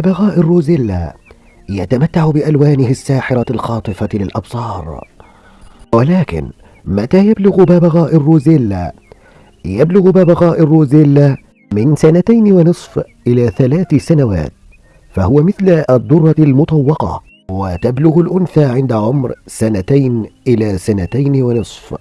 ببغاء الروزيلا يتمتع بألوانه الساحرة الخاطفة للأبصار ولكن متى يبلغ ببغاء الروزيلا؟ يبلغ ببغاء الروزيلا من سنتين ونصف إلى ثلاث سنوات فهو مثل الدرة المطوقة وتبلغ الأنثى عند عمر سنتين إلى سنتين ونصف